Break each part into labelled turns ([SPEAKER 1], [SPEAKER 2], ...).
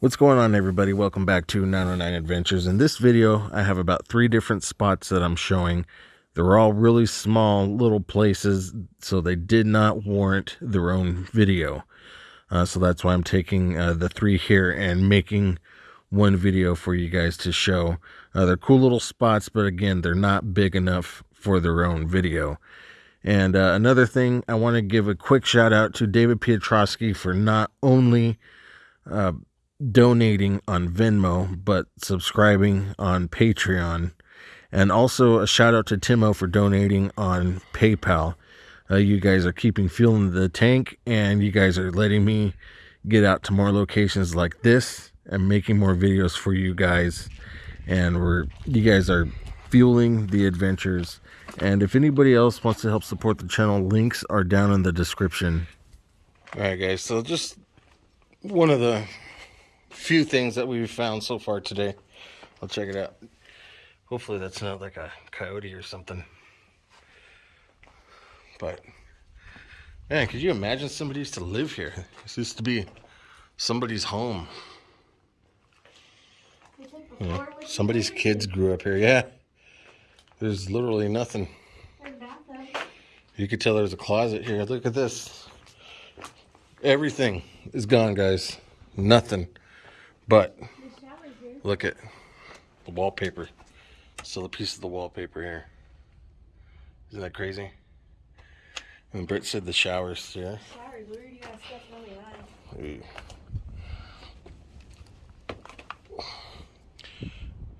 [SPEAKER 1] What's going on everybody? Welcome back to 909 Adventures. In this video, I have about three different spots that I'm showing. They're all really small little places, so they did not warrant their own video. Uh, so that's why I'm taking uh, the three here and making one video for you guys to show. Uh, they're cool little spots, but again, they're not big enough for their own video. And uh, another thing, I want to give a quick shout out to David Piotrowski for not only uh, donating on Venmo, but subscribing on Patreon. And also a shout out to Timo for donating on PayPal. Uh, you guys are keeping fuel in the tank, and you guys are letting me get out to more locations like this and making more videos for you guys. And we're you guys are fueling the adventures. And if anybody else wants to help support the channel, links are down in the description. All right, guys. So just one of the few things that we've found so far today. I'll check it out. Hopefully that's not like a coyote or something. But, man, could you imagine somebody used to live here? This used to be somebody's home. Yeah. Somebody's kids grew up here. Yeah. There's literally nothing. You could tell there's a closet here. Look at this. Everything is gone, guys. Nothing. But look at the wallpaper. Still a piece of the wallpaper here. Isn't that crazy? And Britt said the showers, yeah. Showers, where do you got stuff on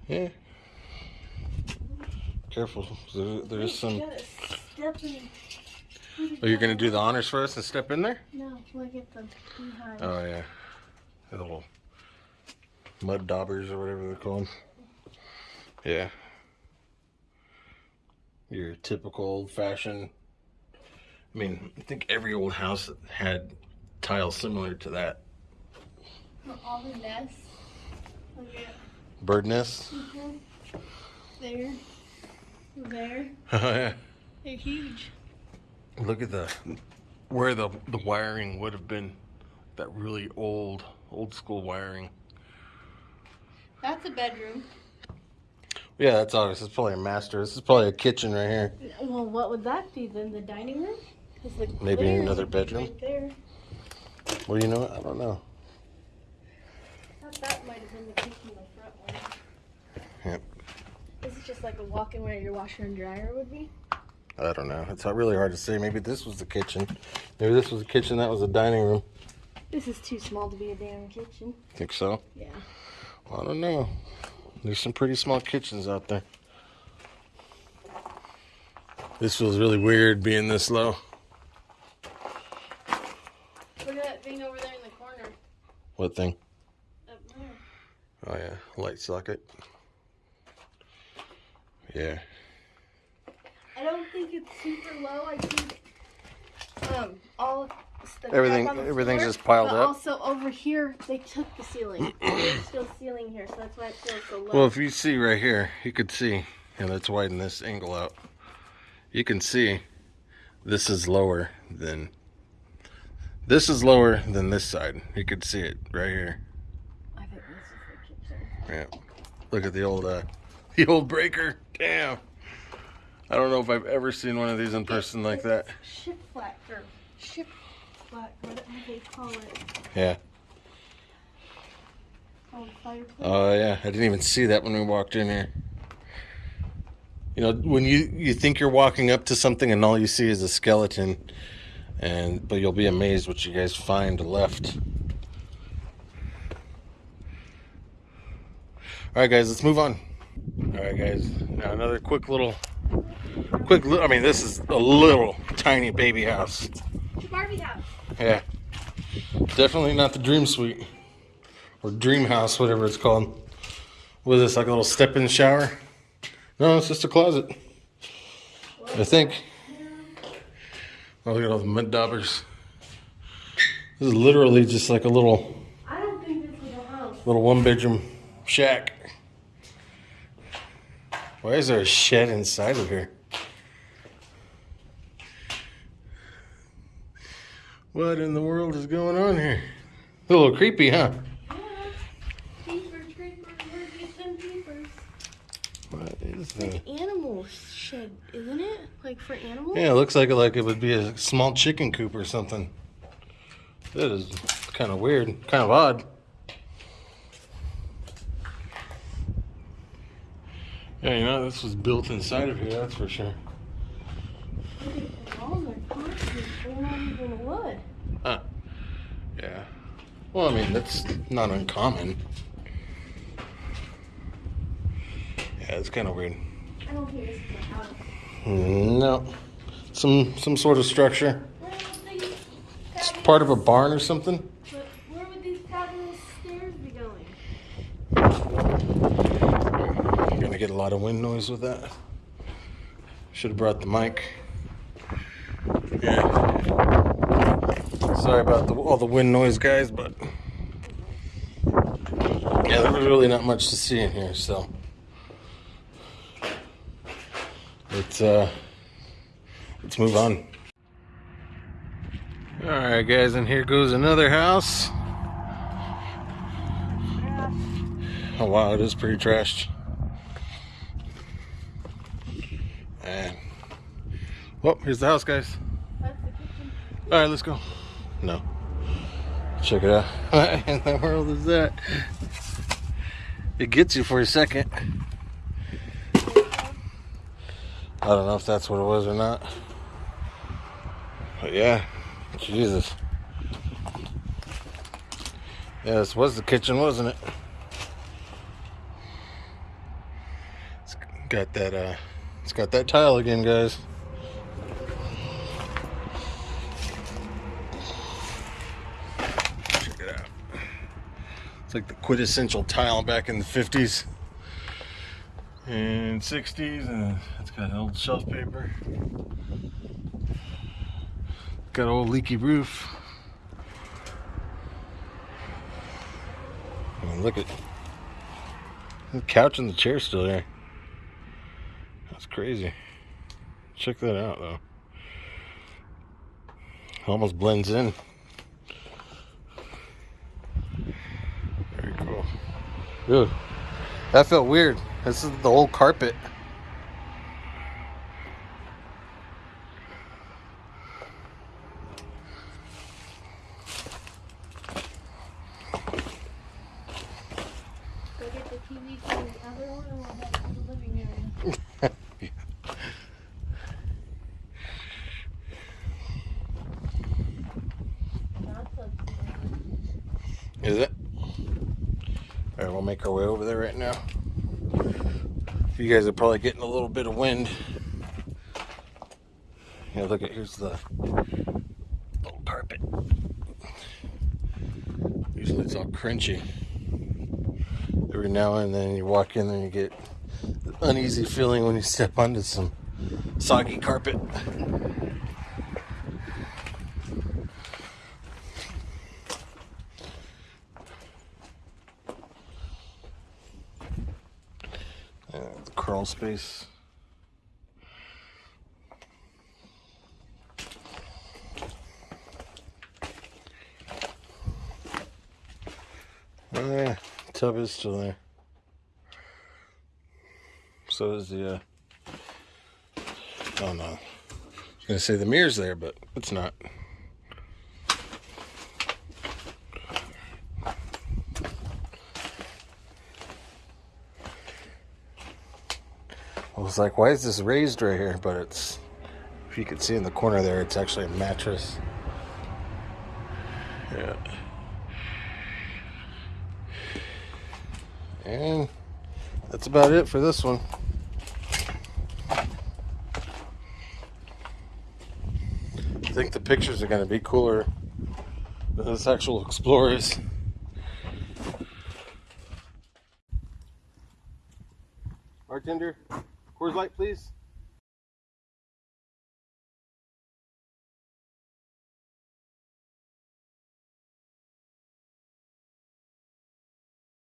[SPEAKER 1] Yeah. Careful, there, there's some. Oh, you're gonna do the honors for us and step in there?
[SPEAKER 2] No, look at the behind.
[SPEAKER 1] Oh yeah, the little mud daubers or whatever they're called. Yeah. Your typical old fashioned. I mean, I think every old house had tiles similar to that.
[SPEAKER 2] All the nests.
[SPEAKER 1] Bird nests?
[SPEAKER 2] Mm -hmm. There. There.
[SPEAKER 1] Oh, yeah.
[SPEAKER 2] They're huge.
[SPEAKER 1] Look at the where the the wiring would have been. That really old old school wiring.
[SPEAKER 2] That's a bedroom.
[SPEAKER 1] Yeah, that's obvious. It's probably a master. This is probably a kitchen right here.
[SPEAKER 2] Well, what would that be then? The dining room?
[SPEAKER 1] The Maybe another bedroom.
[SPEAKER 2] Right there.
[SPEAKER 1] Well, you know what? I don't know.
[SPEAKER 2] that might have been the kitchen, the front one.
[SPEAKER 1] Yep.
[SPEAKER 2] This is just like a walk-in where your washer and dryer would be.
[SPEAKER 1] I don't know. It's not really hard to say. Maybe this was the kitchen. Maybe this was the kitchen. That was the dining room.
[SPEAKER 2] This is too small to be a damn kitchen.
[SPEAKER 1] Think so?
[SPEAKER 2] Yeah.
[SPEAKER 1] I don't know. There's some pretty small kitchens out there. This feels really weird being this low.
[SPEAKER 2] Look at that thing over there in the corner.
[SPEAKER 1] What thing?
[SPEAKER 2] Up there.
[SPEAKER 1] Oh yeah, light socket. Yeah.
[SPEAKER 2] I don't think it's super low. I think um all
[SPEAKER 1] everything everything's floor, just piled up.
[SPEAKER 2] Also over here, they took the ceiling. There's still ceiling here, so that's why it feels so low.
[SPEAKER 1] Well, if you see right here, you could see, and let's widen this angle out. You can see this is lower than this is lower than this side. You could see it right here.
[SPEAKER 2] I think this is the kitchen.
[SPEAKER 1] Yeah. Look at the old uh the old breaker. Damn. I don't know if I've ever seen one of these in person like that.
[SPEAKER 2] Ship flat or ship what, what they call it?
[SPEAKER 1] Yeah.
[SPEAKER 2] Oh,
[SPEAKER 1] oh yeah, I didn't even see that when we walked in here. You know, when you you think you're walking up to something and all you see is a skeleton, and but you'll be amazed what you guys find left. All right, guys, let's move on. All right, guys. Now another quick little, quick. I mean, this is a little tiny baby house.
[SPEAKER 2] Barbie house.
[SPEAKER 1] Yeah. Definitely not the dream suite. Or dream house, whatever it's called. What is this, like a little step-in shower? No, it's just a closet. I think. Oh, look at all the mud daubers. This is literally just like a little,
[SPEAKER 2] I don't think this is a house.
[SPEAKER 1] little one-bedroom shack. Why is there a shed inside of here? What in the world is going on here? A little creepy, huh? It's
[SPEAKER 2] like animal shed, isn't it? Like for animals?
[SPEAKER 1] Yeah, it looks like like it would be a small chicken coop or something. That is kind of weird, kind of odd. Yeah, you know, this was built inside of here, that's for sure.
[SPEAKER 2] They're not even wood. Huh.
[SPEAKER 1] Yeah. Well, I mean, that's not uncommon. Yeah, it's kind of weird.
[SPEAKER 2] I don't think this is a house.
[SPEAKER 1] Mm, no. Some some sort of structure.
[SPEAKER 2] Where would these
[SPEAKER 1] It's part of a barn or something.
[SPEAKER 2] But where would these fabulous stairs be going?
[SPEAKER 1] You're gonna get a lot of wind noise with that. Should have brought the mic. Yeah. Sorry about the, all the wind noise, guys, but yeah, there was really not much to see in here, so let's uh, let's move on. All right, guys, and here goes another house. Oh wow, it is pretty trashed. And well, here's the house, guys.
[SPEAKER 2] That's the kitchen.
[SPEAKER 1] All right, let's go. No, check it out. What in the world is that? It gets you for a second. I don't know if that's what it was or not. But yeah, Jesus. Yeah, this was the kitchen, wasn't it? It's got that uh it's got that tile again, guys. It's like the quintessential tile back in the 50s and 60s, and it's got old shelf paper. Got old leaky roof. I mean, look at the couch and the chair still there. That's crazy. Check that out, though. It almost blends in. Very cool. Dude, that felt weird. This is the old carpet.
[SPEAKER 2] Go get the TV to the other one and we'll head to the living area.
[SPEAKER 1] Is it? All right, we'll make our way over there right now. You guys are probably getting a little bit of wind. Yeah, look at here's the old carpet. Usually it's all crunchy. Every now and then you walk in and you get uneasy feeling when you step onto some soggy carpet. Uh, the crawl space. Oh yeah, tub is still there. So is the. Uh... Oh no, I was gonna say the mirror's there, but it's not. Was like, why is this raised right here? But it's, if you can see in the corner there, it's actually a mattress. Yeah. And that's about it for this one. I think the pictures are going to be cooler than this actual Explorers. Bartender, Coors Light, please.